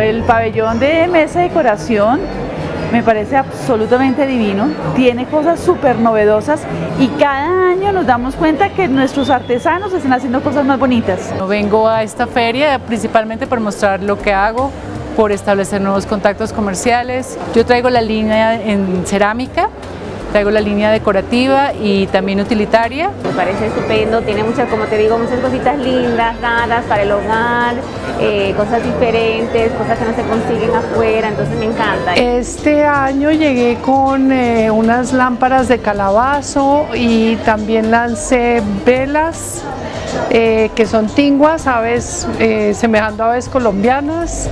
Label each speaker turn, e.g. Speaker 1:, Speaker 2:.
Speaker 1: El pabellón de mesa y decoración me parece absolutamente divino, tiene cosas súper novedosas y cada año nos damos cuenta que nuestros artesanos están haciendo cosas más bonitas.
Speaker 2: Vengo a esta feria principalmente por mostrar lo que hago, por establecer nuevos contactos comerciales. Yo traigo la línea en cerámica, traigo la línea decorativa y también utilitaria.
Speaker 3: Me parece estupendo, tiene muchas, como te digo, muchas cositas lindas, raras para el hogar, eh, cosas diferentes, cosas que no se consiguen afuera, entonces me encanta.
Speaker 4: Este año llegué con eh, unas lámparas de calabazo y también lancé velas eh, que son tinguas, aves, semejando a aves colombianas.